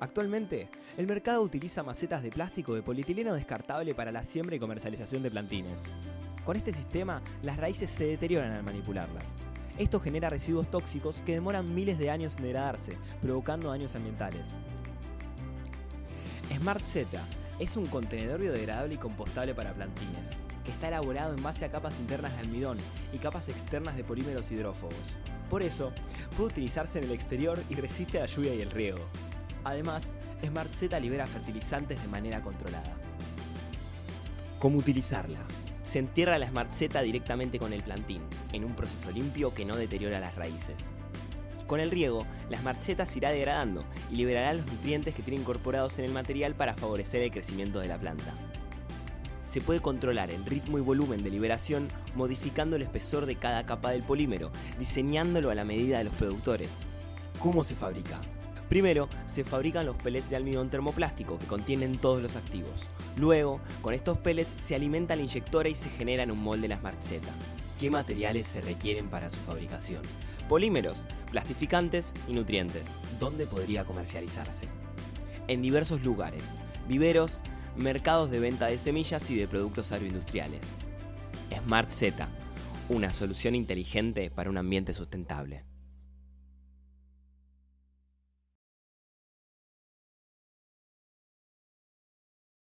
Actualmente, el mercado utiliza macetas de plástico de polietileno descartable para la siembra y comercialización de plantines. Con este sistema, las raíces se deterioran al manipularlas. Esto genera residuos tóxicos que demoran miles de años en degradarse, provocando daños ambientales. Smart Z es un contenedor biodegradable y compostable para plantines, que está elaborado en base a capas internas de almidón y capas externas de polímeros hidrófobos. Por eso, puede utilizarse en el exterior y resiste a la lluvia y el riego. Además, Smart Z libera fertilizantes de manera controlada. ¿Cómo utilizarla? Se entierra la Smart Z directamente con el plantín, en un proceso limpio que no deteriora las raíces. Con el riego, la Smart Z se irá degradando y liberará los nutrientes que tiene incorporados en el material para favorecer el crecimiento de la planta. Se puede controlar el ritmo y volumen de liberación modificando el espesor de cada capa del polímero, diseñándolo a la medida de los productores. ¿Cómo se fabrica? Primero, se fabrican los pellets de almidón termoplástico que contienen todos los activos. Luego, con estos pellets se alimenta la inyectora y se genera en un molde la Smart Z. ¿Qué materiales se requieren para su fabricación? Polímeros, plastificantes y nutrientes. ¿Dónde podría comercializarse? En diversos lugares, viveros, mercados de venta de semillas y de productos agroindustriales. Smart Z, una solución inteligente para un ambiente sustentable.